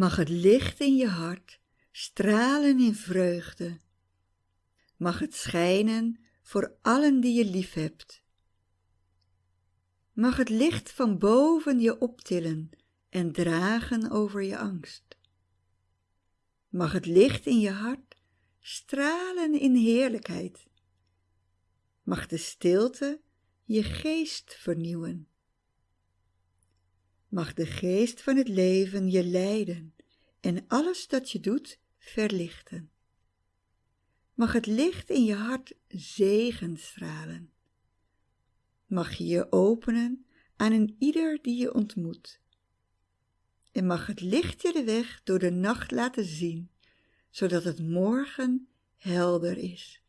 Mag het licht in je hart stralen in vreugde. Mag het schijnen voor allen die je lief hebt. Mag het licht van boven je optillen en dragen over je angst. Mag het licht in je hart stralen in heerlijkheid. Mag de stilte je geest vernieuwen. Mag de geest van het leven je leiden en alles dat je doet verlichten. Mag het licht in je hart zegen stralen. Mag je je openen aan een ieder die je ontmoet. En mag het licht je de weg door de nacht laten zien, zodat het morgen helder is.